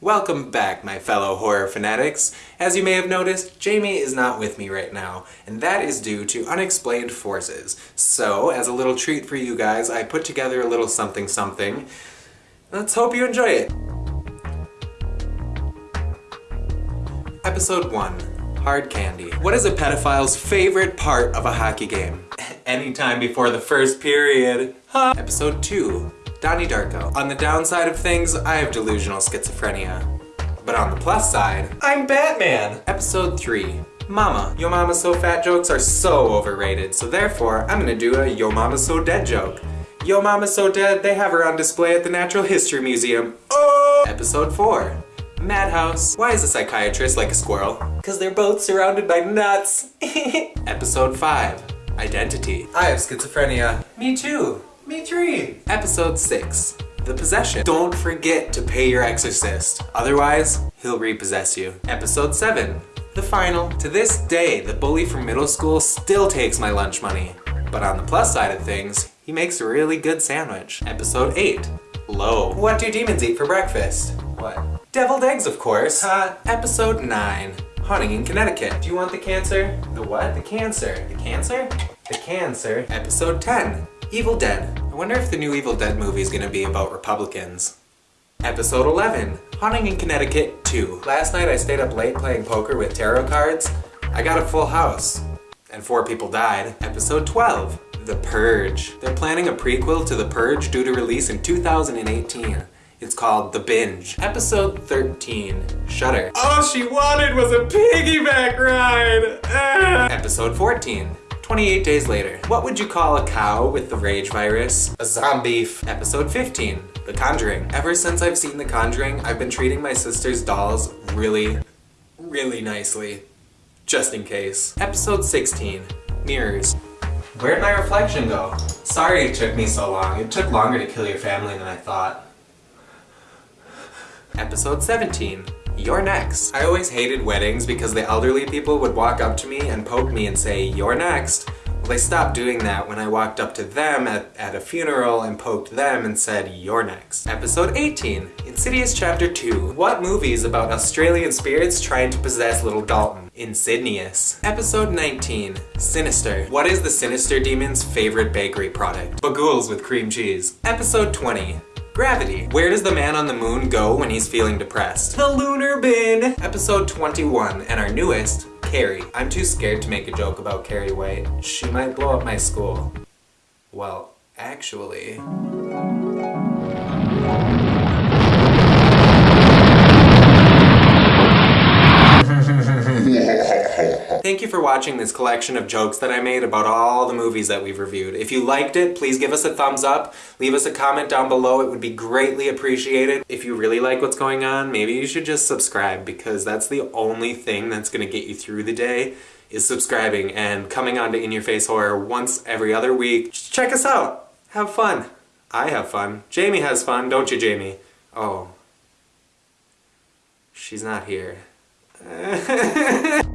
Welcome back, my fellow horror fanatics. As you may have noticed, Jamie is not with me right now, and that is due to unexplained forces. So, as a little treat for you guys, I put together a little something something. Let's hope you enjoy it! Episode 1. Hard Candy. What is a pedophile's favorite part of a hockey game? Anytime before the first period. Huh? Episode 2. Donnie Darko. On the downside of things, I have delusional schizophrenia. But on the plus side, I'm Batman! Episode 3. Mama. Yo Mama So Fat jokes are so overrated, so therefore I'm gonna do a Yo Mama So Dead joke. Yo Mama So Dead, they have her on display at the Natural History Museum. Oh! Episode 4. Madhouse. Why is a psychiatrist like a squirrel? Because they're both surrounded by nuts. Episode 5. Identity. I have schizophrenia. Me too. Me three. Episode 6. The Possession. Don't forget to pay your exorcist, otherwise he'll repossess you. Episode 7. The Final. To this day, the bully from middle school still takes my lunch money. But on the plus side of things, he makes a really good sandwich. Episode 8. Lo. What do demons eat for breakfast? What? Deviled eggs, of course. Uh, episode 9. Haunting in Connecticut. Do you want the cancer? The what? The cancer. The cancer? The cancer. Episode 10. Evil Dead. I wonder if the new Evil Dead movie is gonna be about Republicans. Episode 11. Haunting in Connecticut 2. Last night I stayed up late playing poker with tarot cards. I got a full house. And four people died. Episode 12. The Purge. They're planning a prequel to The Purge due to release in 2018. It's called The Binge. Episode 13. Shutter. All she wanted was a piggyback ride! Ah. Episode 14. 28 days later. What would you call a cow with the rage virus? A zombie. Episode 15. The Conjuring. Ever since I've seen The Conjuring, I've been treating my sister's dolls really, really nicely. Just in case. Episode 16. Mirrors. Where'd my reflection go? Sorry it took me so long. It took longer to kill your family than I thought. Episode 17. You're next. I always hated weddings because the elderly people would walk up to me and poke me and say, you're next. Well, they stopped doing that when I walked up to them at, at a funeral and poked them and said, you're next. Episode 18. Insidious Chapter 2. What movies about Australian spirits trying to possess little Dalton? Insidious. Episode 19. Sinister. What is the Sinister Demon's favorite bakery product? Bughuuls with cream cheese. Episode 20. Gravity. Where does the man on the moon go when he's feeling depressed? The lunar bin! Episode 21, and our newest, Carrie. I'm too scared to make a joke about Carrie White. She might blow up my school. Well, actually... Thank you for watching this collection of jokes that I made about all the movies that we've reviewed. If you liked it, please give us a thumbs up, leave us a comment down below, it would be greatly appreciated. If you really like what's going on, maybe you should just subscribe because that's the only thing that's gonna get you through the day is subscribing and coming on to In Your Face Horror once every other week. Just check us out! Have fun! I have fun. Jamie has fun, don't you, Jamie? Oh. She's not here.